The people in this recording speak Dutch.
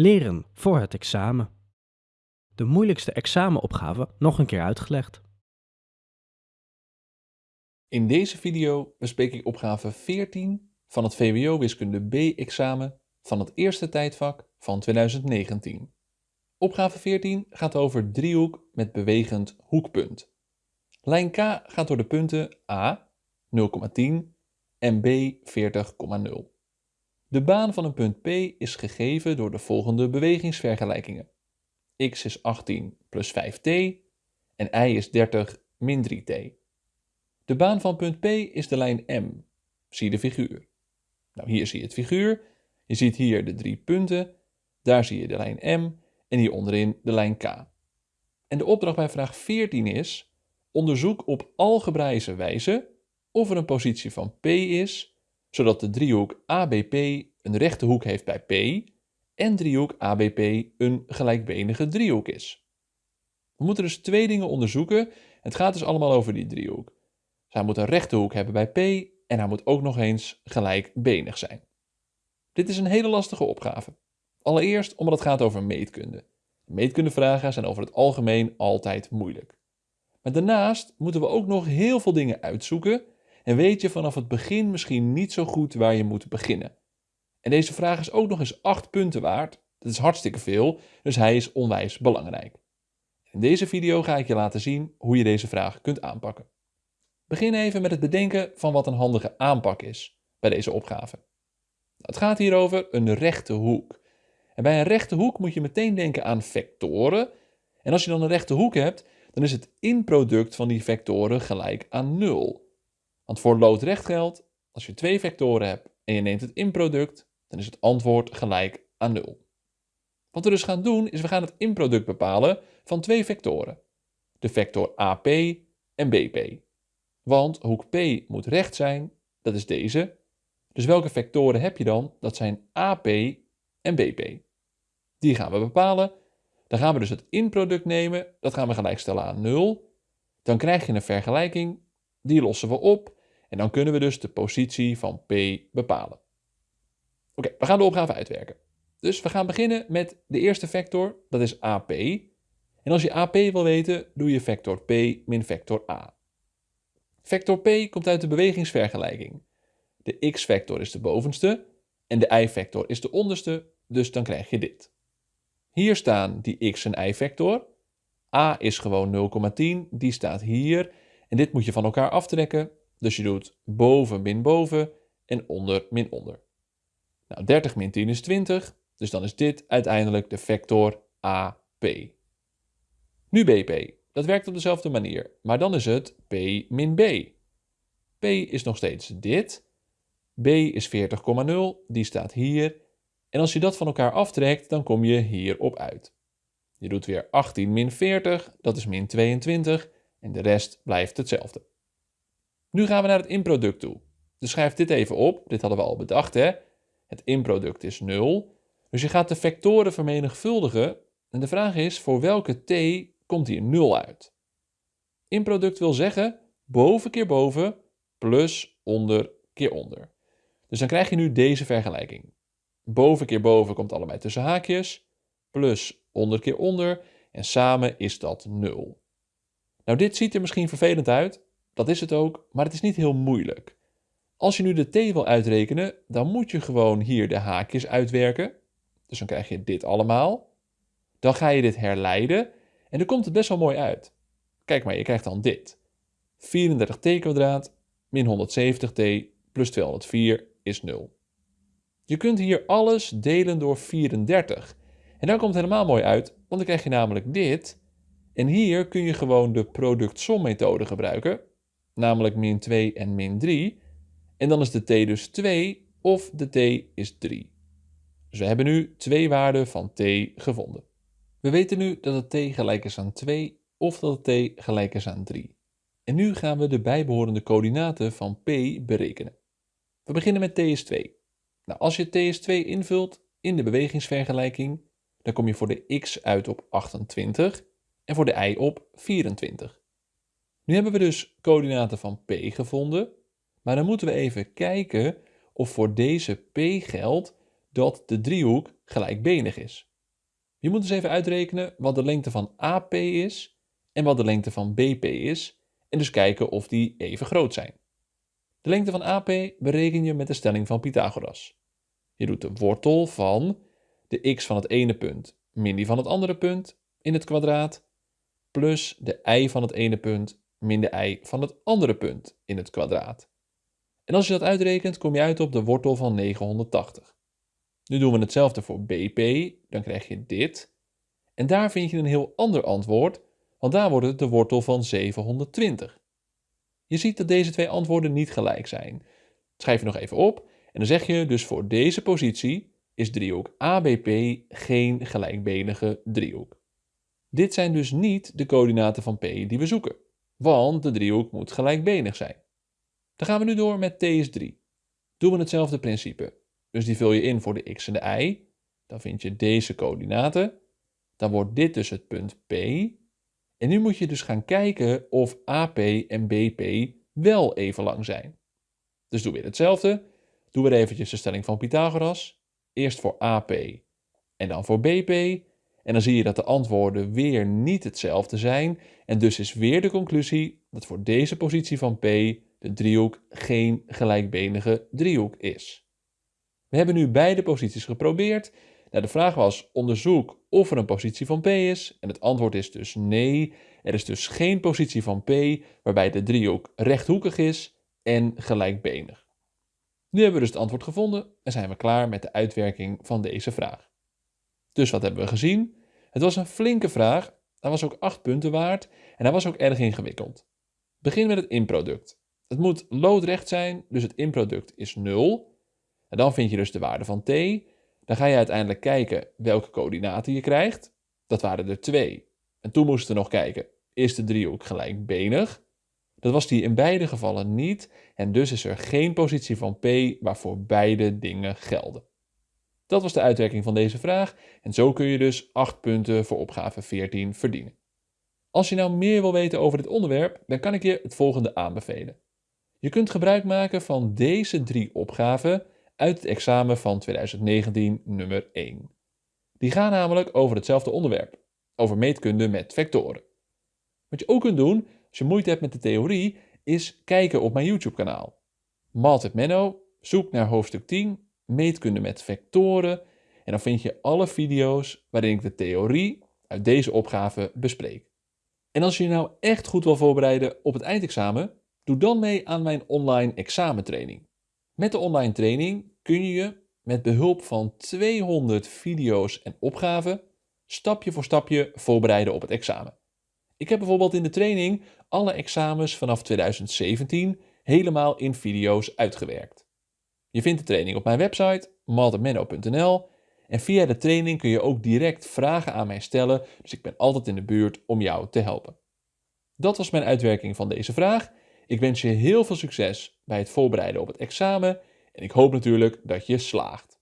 Leren voor het examen. De moeilijkste examenopgave nog een keer uitgelegd. In deze video bespreek ik opgave 14 van het VWO Wiskunde B-examen van het eerste tijdvak van 2019. Opgave 14 gaat over driehoek met bewegend hoekpunt. Lijn K gaat door de punten A 0,10 en B 40,0. De baan van een punt P is gegeven door de volgende bewegingsvergelijkingen. x is 18 plus 5t en y is 30 min 3t. De baan van punt P is de lijn M. Zie de figuur. Nou, hier zie je het figuur. Je ziet hier de drie punten. Daar zie je de lijn M en hier onderin de lijn K. En de opdracht bij vraag 14 is: onderzoek op algebraïsche wijze of er een positie van P is zodat de driehoek ABP een rechte hoek heeft bij P en driehoek ABP een gelijkbenige driehoek is. We moeten dus twee dingen onderzoeken. Het gaat dus allemaal over die driehoek. Zij moet een rechte hoek hebben bij P en hij moet ook nog eens gelijkbenig zijn. Dit is een hele lastige opgave. Allereerst omdat het gaat over meetkunde. Meetkundevragen zijn over het algemeen altijd moeilijk. Maar daarnaast moeten we ook nog heel veel dingen uitzoeken en weet je vanaf het begin misschien niet zo goed waar je moet beginnen. En deze vraag is ook nog eens 8 punten waard. Dat is hartstikke veel, dus hij is onwijs belangrijk. In deze video ga ik je laten zien hoe je deze vraag kunt aanpakken. Begin even met het bedenken van wat een handige aanpak is bij deze opgave. Het gaat hier over een rechte hoek. En bij een rechte hoek moet je meteen denken aan vectoren. En als je dan een rechte hoek hebt, dan is het inproduct van die vectoren gelijk aan 0. Want voor loodrecht geldt, als je twee vectoren hebt en je neemt het inproduct, dan is het antwoord gelijk aan 0. Wat we dus gaan doen, is we gaan het inproduct bepalen van twee vectoren. De vector AP en BP. Want hoek P moet recht zijn, dat is deze. Dus welke vectoren heb je dan? Dat zijn AP en BP. Die gaan we bepalen. Dan gaan we dus het inproduct nemen, dat gaan we gelijkstellen aan 0. Dan krijg je een vergelijking, die lossen we op en dan kunnen we dus de positie van P bepalen. Oké, we gaan de opgave uitwerken. Dus we gaan beginnen met de eerste vector, dat is AP. En als je AP wil weten, doe je vector P min vector A. Vector P komt uit de bewegingsvergelijking. De x-vector is de bovenste en de y-vector is de onderste, dus dan krijg je dit. Hier staan die x- en y-vector. A is gewoon 0,10, die staat hier. En dit moet je van elkaar aftrekken. Dus je doet boven min boven en onder min onder. Nou, 30 min 10 is 20, dus dan is dit uiteindelijk de vector AP. Nu BP. Dat werkt op dezelfde manier, maar dan is het P min B. P is nog steeds dit. B is 40,0, die staat hier. En als je dat van elkaar aftrekt, dan kom je hierop uit. Je doet weer 18 min 40, dat is min 22. En de rest blijft hetzelfde. Nu gaan we naar het inproduct toe. Dus schrijf dit even op. Dit hadden we al bedacht, hè? Het inproduct is 0. Dus je gaat de vectoren vermenigvuldigen. En de vraag is, voor welke t komt hier 0 uit? Inproduct wil zeggen boven keer boven plus onder keer onder. Dus dan krijg je nu deze vergelijking. Boven keer boven komt allebei tussen haakjes, plus onder keer onder en samen is dat 0. Nou, dit ziet er misschien vervelend uit, dat is het ook, maar het is niet heel moeilijk. Als je nu de t wil uitrekenen, dan moet je gewoon hier de haakjes uitwerken. Dus dan krijg je dit allemaal. Dan ga je dit herleiden en dan komt het best wel mooi uit. Kijk maar, je krijgt dan dit. 34t kwadraat min 170t plus 204 is 0. Je kunt hier alles delen door 34. En dan komt het helemaal mooi uit, want dan krijg je namelijk dit. En hier kun je gewoon de product-som-methode gebruiken namelijk min 2 en min 3. En dan is de t dus 2 of de t is 3. Dus we hebben nu twee waarden van t gevonden. We weten nu dat het t gelijk is aan 2 of dat het t gelijk is aan 3. En nu gaan we de bijbehorende coördinaten van p berekenen. We beginnen met t is 2. Nou, als je t is 2 invult in de bewegingsvergelijking, dan kom je voor de x uit op 28 en voor de y op 24. Nu hebben we dus coördinaten van P gevonden, maar dan moeten we even kijken of voor deze P geldt dat de driehoek gelijkbenig is. Je moet dus even uitrekenen wat de lengte van AP is en wat de lengte van BP is en dus kijken of die even groot zijn. De lengte van AP bereken je met de stelling van Pythagoras. Je doet de wortel van de x van het ene punt min die van het andere punt in het kwadraat plus de y van het ene punt min de y van het andere punt in het kwadraat. En als je dat uitrekent, kom je uit op de wortel van 980. Nu doen we hetzelfde voor BP, dan krijg je dit. En daar vind je een heel ander antwoord, want daar wordt het de wortel van 720. Je ziet dat deze twee antwoorden niet gelijk zijn. schrijf je nog even op en dan zeg je dus voor deze positie is driehoek ABP geen gelijkbenige driehoek. Dit zijn dus niet de coördinaten van P die we zoeken, want de driehoek moet gelijkbenig zijn. Dan gaan we nu door met T is 3. Doen we hetzelfde principe. Dus die vul je in voor de x en de y. Dan vind je deze coördinaten. Dan wordt dit dus het punt P. En nu moet je dus gaan kijken of AP en BP wel even lang zijn. Dus doe weer hetzelfde. Doe weer eventjes de stelling van Pythagoras. Eerst voor AP en dan voor BP. En dan zie je dat de antwoorden weer niet hetzelfde zijn. En dus is weer de conclusie dat voor deze positie van P de driehoek geen gelijkbenige driehoek is. We hebben nu beide posities geprobeerd. Nou, de vraag was: onderzoek of er een positie van P is. En het antwoord is dus nee. Er is dus geen positie van P waarbij de driehoek rechthoekig is en gelijkbenig. Nu hebben we dus het antwoord gevonden en zijn we klaar met de uitwerking van deze vraag. Dus wat hebben we gezien? Het was een flinke vraag, hij was ook 8 punten waard en hij was ook erg ingewikkeld. Begin met het inproduct. Het moet loodrecht zijn, dus het inproduct is 0. En dan vind je dus de waarde van t. Dan ga je uiteindelijk kijken welke coördinaten je krijgt. Dat waren er twee. En toen moesten we nog kijken, is de driehoek gelijkbenig? Dat was die in beide gevallen niet en dus is er geen positie van P waarvoor beide dingen gelden. Dat was de uitwerking van deze vraag en zo kun je dus 8 punten voor opgave 14 verdienen. Als je nou meer wil weten over dit onderwerp, dan kan ik je het volgende aanbevelen. Je kunt gebruik maken van deze drie opgaven uit het examen van 2019 nummer 1. Die gaan namelijk over hetzelfde onderwerp, over meetkunde met vectoren. Wat je ook kunt doen, als je moeite hebt met de theorie, is kijken op mijn YouTube kanaal. Malt Menno, zoek naar hoofdstuk 10, meetkunde met vectoren en dan vind je alle video's waarin ik de theorie uit deze opgave bespreek. En als je je nou echt goed wil voorbereiden op het eindexamen, doe dan mee aan mijn online examentraining. Met de online training kun je je met behulp van 200 video's en opgaven stapje voor stapje voorbereiden op het examen. Ik heb bijvoorbeeld in de training alle examens vanaf 2017 helemaal in video's uitgewerkt. Je vindt de training op mijn website maltemenno.nl en via de training kun je ook direct vragen aan mij stellen, dus ik ben altijd in de buurt om jou te helpen. Dat was mijn uitwerking van deze vraag. Ik wens je heel veel succes bij het voorbereiden op het examen en ik hoop natuurlijk dat je slaagt.